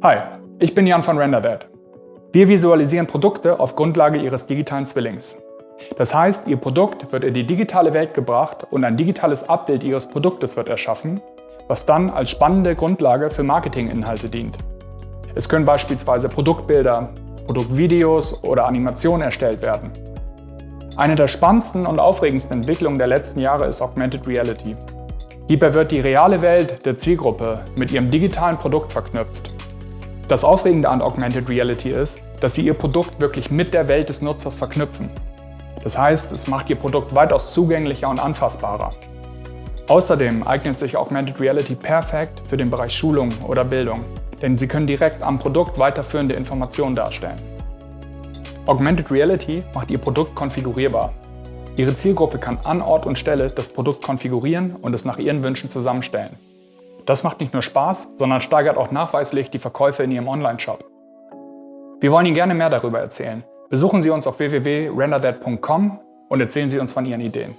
Hi, ich bin Jan von RenderThat. Wir visualisieren Produkte auf Grundlage Ihres digitalen Zwillings. Das heißt, Ihr Produkt wird in die digitale Welt gebracht und ein digitales Abbild Ihres Produktes wird erschaffen, was dann als spannende Grundlage für Marketinginhalte dient. Es können beispielsweise Produktbilder, Produktvideos oder Animationen erstellt werden. Eine der spannendsten und aufregendsten Entwicklungen der letzten Jahre ist Augmented Reality. Hierbei wird die reale Welt der Zielgruppe mit ihrem digitalen Produkt verknüpft. Das Aufregende an Augmented Reality ist, dass Sie Ihr Produkt wirklich mit der Welt des Nutzers verknüpfen. Das heißt, es macht Ihr Produkt weitaus zugänglicher und anfassbarer. Außerdem eignet sich Augmented Reality perfekt für den Bereich Schulung oder Bildung, denn Sie können direkt am Produkt weiterführende Informationen darstellen. Augmented Reality macht Ihr Produkt konfigurierbar. Ihre Zielgruppe kann an Ort und Stelle das Produkt konfigurieren und es nach ihren Wünschen zusammenstellen. Das macht nicht nur Spaß, sondern steigert auch nachweislich die Verkäufe in Ihrem Online-Shop. Wir wollen Ihnen gerne mehr darüber erzählen. Besuchen Sie uns auf www.renderthat.com und erzählen Sie uns von Ihren Ideen.